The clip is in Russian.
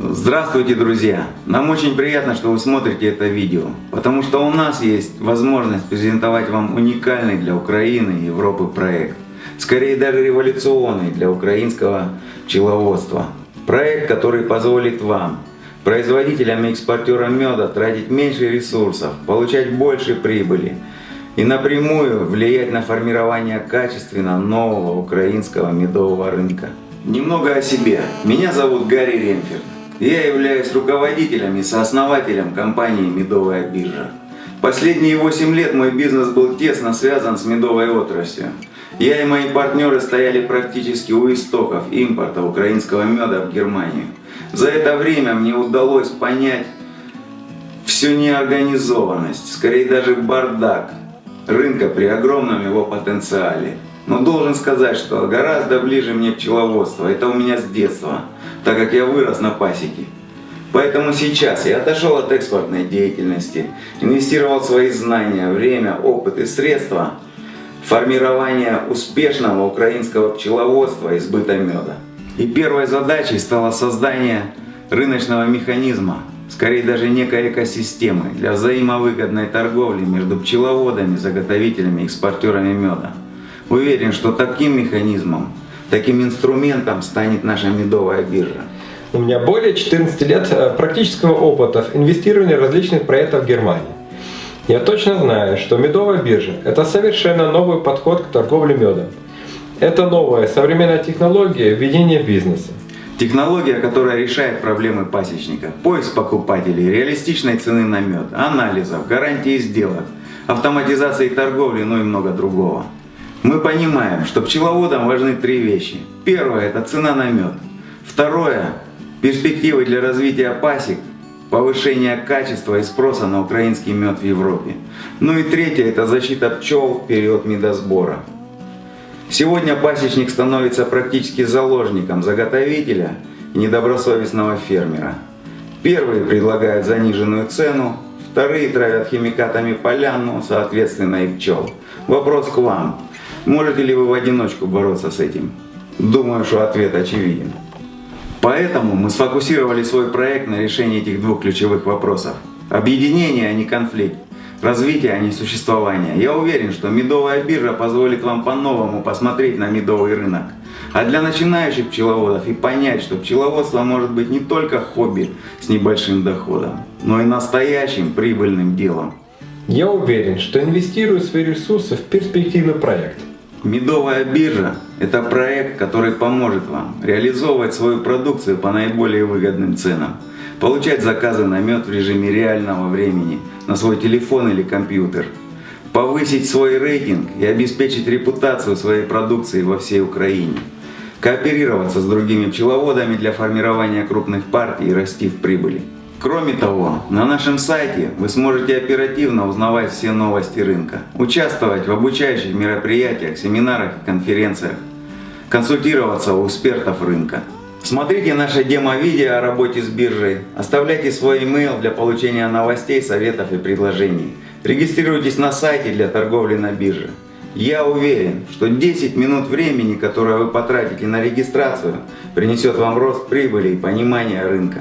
Здравствуйте, друзья! Нам очень приятно, что вы смотрите это видео, потому что у нас есть возможность презентовать вам уникальный для Украины и Европы проект. Скорее даже революционный для украинского пчеловодства. Проект, который позволит вам, производителям и экспортерам меда, тратить меньше ресурсов, получать больше прибыли и напрямую влиять на формирование качественно нового украинского медового рынка. Немного о себе. Меня зовут Гарри Ремферд. Я являюсь руководителем и сооснователем компании «Медовая биржа». Последние 8 лет мой бизнес был тесно связан с медовой отраслью. Я и мои партнеры стояли практически у истоков импорта украинского меда в Германию. За это время мне удалось понять всю неорганизованность, скорее даже бардак рынка при огромном его потенциале. Но должен сказать, что гораздо ближе мне пчеловодство. Это у меня с детства так как я вырос на пасеке. Поэтому сейчас я отошел от экспортной деятельности, инвестировал свои знания, время, опыт и средства в формирование успешного украинского пчеловодства и сбыта меда. И первой задачей стало создание рыночного механизма, скорее даже некой экосистемы для взаимовыгодной торговли между пчеловодами, заготовителями экспортерами меда. Уверен, что таким механизмом Таким инструментом станет наша медовая биржа. У меня более 14 лет э, практического опыта в инвестировании различных проектов в Германии. Я точно знаю, что медовая биржа – это совершенно новый подход к торговле медом. Это новая современная технология ведения бизнеса. Технология, которая решает проблемы пасечника, поиск покупателей, реалистичной цены на мед, анализов, гарантии сделок, автоматизации торговли, ну и много другого. Мы понимаем, что пчеловодам важны три вещи. Первое – это цена на мед. Второе – перспективы для развития пасек, повышение качества и спроса на украинский мед в Европе. Ну и третье – это защита пчел в период медосбора. Сегодня пасечник становится практически заложником заготовителя и недобросовестного фермера. Первые предлагают заниженную цену, вторые травят химикатами полян, ну, соответственно и пчел. Вопрос к вам. Можете ли вы в одиночку бороться с этим? Думаю, что ответ очевиден. Поэтому мы сфокусировали свой проект на решении этих двух ключевых вопросов. Объединение, а не конфликт. Развитие, а не существование. Я уверен, что медовая биржа позволит вам по-новому посмотреть на медовый рынок. А для начинающих пчеловодов и понять, что пчеловодство может быть не только хобби с небольшим доходом, но и настоящим прибыльным делом. Я уверен, что инвестирую свои ресурсы в перспективный проект. Медовая биржа – это проект, который поможет вам реализовывать свою продукцию по наиболее выгодным ценам, получать заказы на мед в режиме реального времени на свой телефон или компьютер, повысить свой рейтинг и обеспечить репутацию своей продукции во всей Украине, кооперироваться с другими пчеловодами для формирования крупных партий и расти в прибыли. Кроме того, на нашем сайте вы сможете оперативно узнавать все новости рынка, участвовать в обучающих мероприятиях, семинарах и конференциях, консультироваться у экспертов рынка. Смотрите наше демо-видео о работе с биржей, оставляйте свой email для получения новостей, советов и предложений. Регистрируйтесь на сайте для торговли на бирже. Я уверен, что 10 минут времени, которое вы потратите на регистрацию, принесет вам рост прибыли и понимание рынка.